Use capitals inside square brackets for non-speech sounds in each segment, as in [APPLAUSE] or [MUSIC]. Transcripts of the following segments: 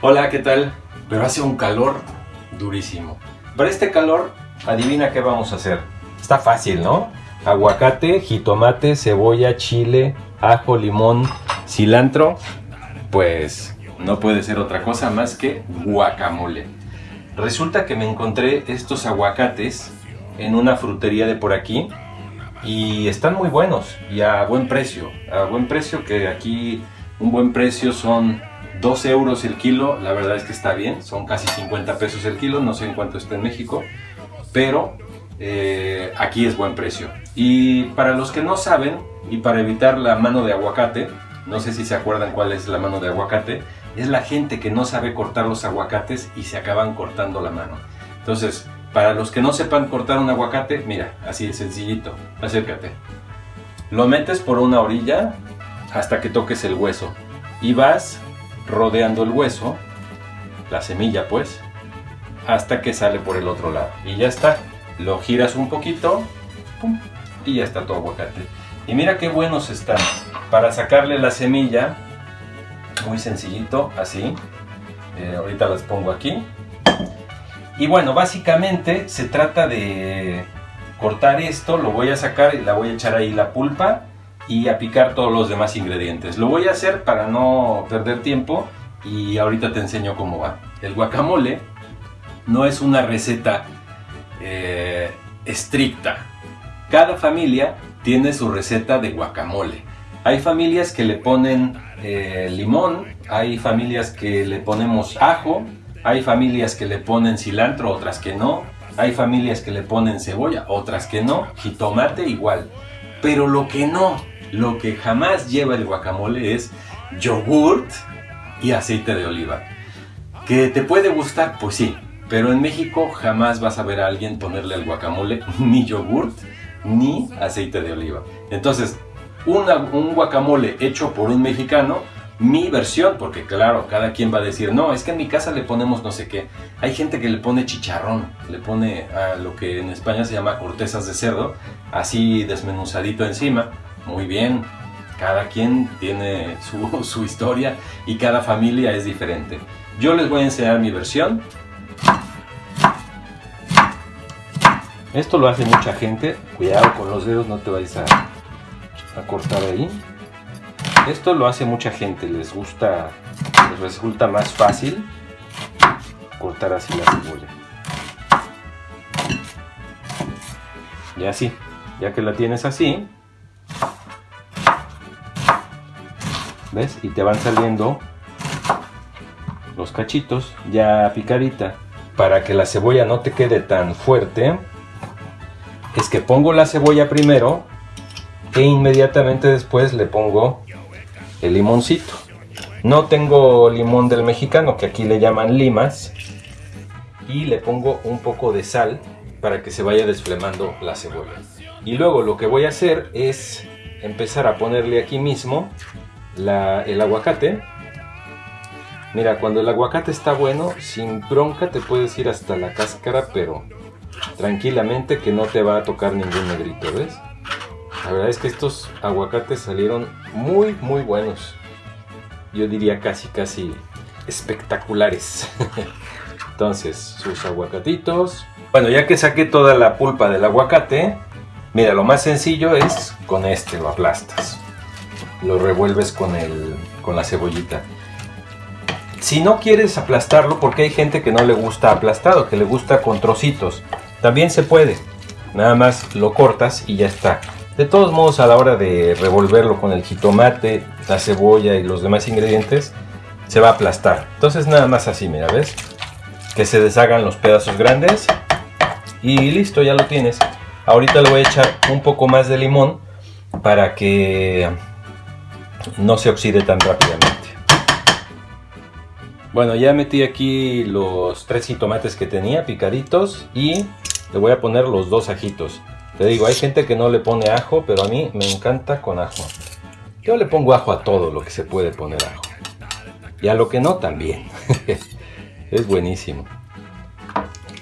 Hola, ¿qué tal? Pero hace un calor durísimo. Para este calor, adivina qué vamos a hacer. Está fácil, ¿no? Aguacate, jitomate, cebolla, chile, ajo, limón, cilantro. Pues no puede ser otra cosa más que guacamole. Resulta que me encontré estos aguacates en una frutería de por aquí y están muy buenos y a buen precio. A buen precio que aquí un buen precio son 12 euros el kilo, la verdad es que está bien, son casi 50 pesos el kilo, no sé en cuánto está en México, pero eh, aquí es buen precio. Y para los que no saben, y para evitar la mano de aguacate, no sé si se acuerdan cuál es la mano de aguacate, es la gente que no sabe cortar los aguacates y se acaban cortando la mano. Entonces, para los que no sepan cortar un aguacate, mira, así sencillito, acércate. Lo metes por una orilla hasta que toques el hueso y vas rodeando el hueso, la semilla pues, hasta que sale por el otro lado. Y ya está. Lo giras un poquito y ya está tu aguacate. Y mira qué buenos están. Para sacarle la semilla, muy sencillito, así. Eh, ahorita las pongo aquí. Y bueno, básicamente se trata de cortar esto, lo voy a sacar y la voy a echar ahí la pulpa y a picar todos los demás ingredientes. Lo voy a hacer para no perder tiempo y ahorita te enseño cómo va. El guacamole no es una receta eh, estricta. Cada familia tiene su receta de guacamole. Hay familias que le ponen eh, limón, hay familias que le ponemos ajo, hay familias que le ponen cilantro, otras que no. Hay familias que le ponen cebolla, otras que no. Jitomate igual. Pero lo que no, lo que jamás lleva el guacamole es yogurt y aceite de oliva. ¿Que te puede gustar? Pues sí, pero en México jamás vas a ver a alguien ponerle al guacamole [LAUGHS] ni yogurt ni aceite de oliva. Entonces, un guacamole hecho por un mexicano, mi versión, porque claro, cada quien va a decir, no, es que en mi casa le ponemos no sé qué. Hay gente que le pone chicharrón, le pone a lo que en España se llama cortezas de cerdo, así desmenuzadito encima. Muy bien, cada quien tiene [LAUGHS] su, historia y cada familia es diferente. Yo les voy a enseñar mi versión. Esto lo hace mucha gente. Cuidado con los dedos, no te vayas a, a cortar ahí. Esto lo hace mucha gente, les gusta, les resulta más fácil cortar así la cebolla. Y así, ya que la tienes así, ¿ves? Y te van saliendo los cachitos ya picadita. Para que la cebolla no te quede tan fuerte, es que pongo la cebolla primero e inmediatamente después le pongo el limoncito. No tengo limón del mexicano, que aquí le llaman limas. Y le pongo un poco de sal para que se vaya desflemando la cebolla. Y luego lo que voy a hacer es empezar a ponerle aquí mismo el aguacate. Mira, cuando el aguacate está bueno, sin bronca te puedes ir hasta la cáscara, pero tranquilamente que no te va a tocar ningún negrito, ¿ves? La verdad es que estos aguacates salieron muy muy buenos. Yo diría casi casi espectaculares. [LAUGHS] Entonces, sus aguacatitos. Bueno, ya que saqué toda la pulpa del aguacate, mira, lo más sencillo es con este, lo aplastas. Lo revuelves con, el, con la cebollita. Si no quieres aplastarlo, porque hay gente que no le gusta aplastado, que le gusta con trocitos, también se puede. Nada más lo cortas y ya está. De todos modos, a la hora de revolverlo con el jitomate, la cebolla y los demás ingredientes, se va a aplastar. Entonces nada más así, mira, ¿ves? Que se deshagan los pedazos grandes y listo, ya lo tienes. Ahorita le voy a echar un poco más de limón para que no se oxide tan rápidamente. Bueno, ya metí aquí los tres jitomates que tenía picaditos y le voy a poner los dos ajitos. Te digo, hay gente que no le pone ajo, pero a mí me encanta con ajo. Yo le pongo ajo a todo lo que se puede poner ajo. Y a lo que no, también. [LAUGHS] es buenísimo.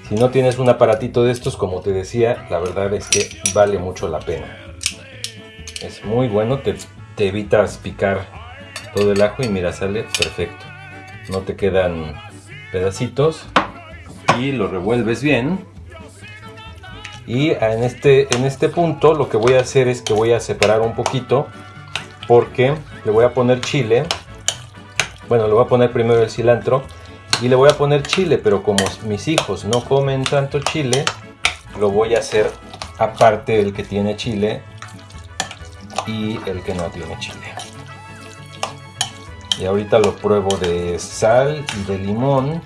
Si no tienes un aparatito de estos, como te decía, la verdad es que vale mucho la pena. Es muy bueno, te, te evitas picar todo el ajo y mira, sale perfecto. no te quedan pedacitos y lo revuelves bien y en este, en este punto lo que voy a hacer es que voy a separar un poquito porque le voy a poner chile bueno le voy a poner primero el cilantro y le voy a poner chile pero como mis hijos no comen tanto chile lo voy a hacer aparte el que tiene chile y el que no tiene chile. Y ahorita lo pruebo de sal y de limón.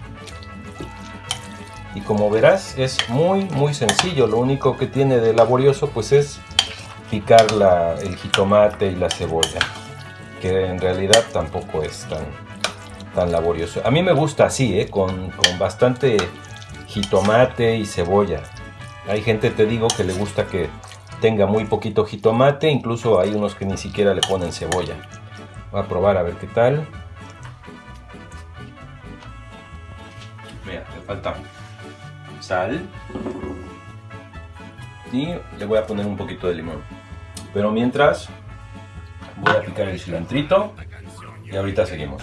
Y como verás es muy muy sencillo. Lo único que tiene de laborioso pues es picar el jitomate y la cebolla que en realidad tampoco es tan, tan laborioso. A mí me gusta así ¿eh? con, con bastante jitomate y cebolla. Hay gente te digo que le gusta que tenga muy poquito jitomate incluso hay unos que ni siquiera le ponen cebolla. Voy a probar a ver qué tal. Mira, me falta sal. Y le voy a poner un poquito de limón. Pero mientras voy a picar el cilantrito. Y ahorita seguimos.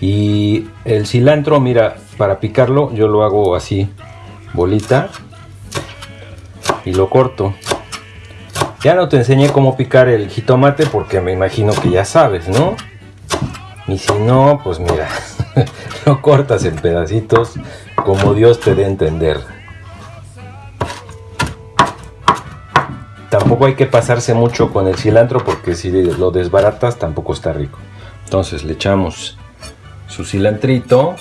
Y el cilantro, mira, para picarlo yo lo hago así, bolita y lo corto. Ya no te enseñé cómo picar el jitomate porque me imagino que ya sabes, ¿no? Y si no, pues mira, [LAUGHS] lo cortas en pedacitos como Dios te dé a entender. Tampoco hay que pasarse mucho con el cilantro porque si lo desbaratas tampoco está rico. Entonces le echamos su cilantrito.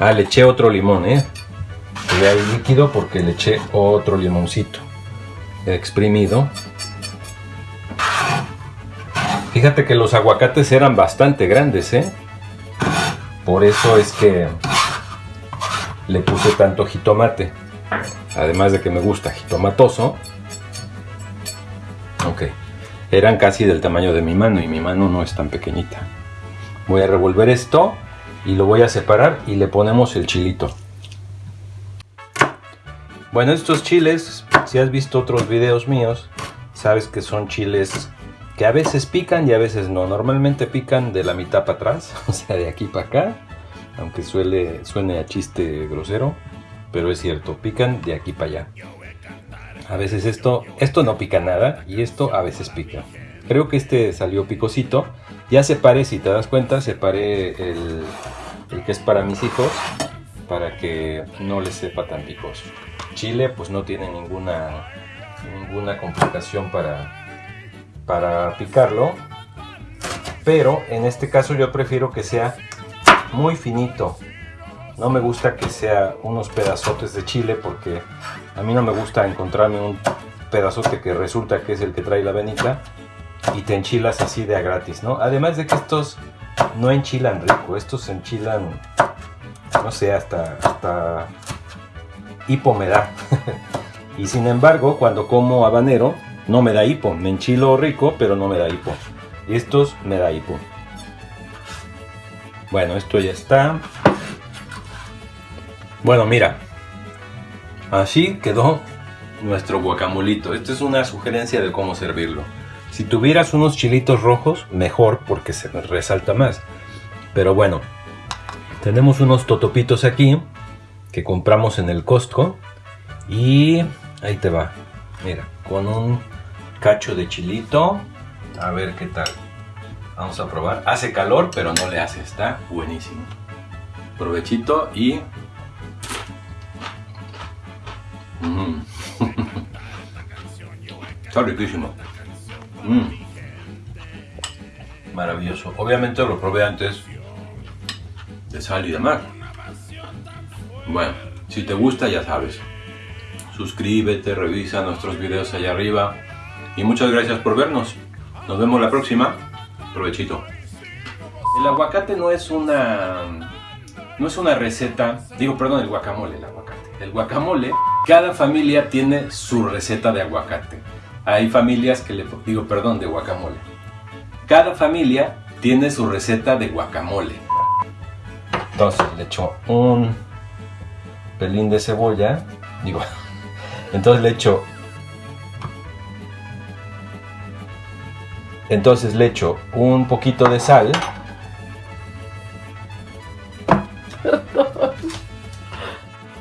Ah, le eché otro limón, ¿eh? Ve ahí líquido porque le eché otro limoncito exprimido. Fíjate que los aguacates eran bastante grandes, ¿eh? Por eso es que le puse tanto jitomate. Además de que me gusta jitomatoso. Ok. Eran casi del tamaño de mi mano y mi mano no es tan pequeñita. Voy a revolver esto y lo voy a separar y le ponemos el chilito. Bueno, estos chiles, si has visto otros videos míos, sabes que son chiles que a veces pican y a veces no. Normalmente pican de la mitad para atrás, [LAUGHS] o sea, de aquí para acá, aunque suele, suene a chiste grosero, pero es cierto, pican de aquí para allá. A veces esto, esto no pica nada y esto a veces pica. Creo que este salió picosito. Ya separé, si te das cuenta, separé el, el que es para mis hijos para que no les sepa tan picoso. Chile pues no tiene ninguna, ninguna complicación para, para picarlo. Pero en este caso yo prefiero que sea muy finito. No me gusta que sea unos pedazotes de chile porque a mí no me gusta encontrarme un pedazote que resulta que es el que trae la venita y te enchilas así de a gratis, ¿no? Además de que estos no enchilan rico, estos enchilan, no sé, hasta, hasta hipo me da. [LAUGHS] y sin embargo, cuando como habanero, no me da hipo. Me enchilo rico, pero no me da hipo. Estos me da hipo. Bueno, esto ya está. Bueno, mira. Así quedó nuestro guacamolito. Esta es una sugerencia de cómo servirlo. Si tuvieras unos chilitos rojos, mejor porque se resalta más. Pero bueno, tenemos unos totopitos aquí que compramos en el Costco. Y ahí te va. Mira, con un cacho de chilito. A ver qué tal. Vamos a probar. Hace calor, pero no le hace. Está buenísimo. Provechito y... Mm. [LAUGHS] Está. Mm. Maravilloso. Obviamente lo probé antes de sal y de mar. Bueno, si te gusta ya sabes. Suscríbete, revisa nuestros videos allá arriba y muchas gracias por vernos. Nos vemos la próxima. Provechito. El aguacate no es una no es una receta, digo, perdón, el guacamole, el aguacate. El guacamole, cada familia tiene su receta de aguacate. Hay familias que le digo, perdón, de guacamole. Cada familia tiene su receta de guacamole. Entonces le echo un pelín de cebolla, digo, [LAUGHS] entonces le echo Entonces le echo un poquito de sal.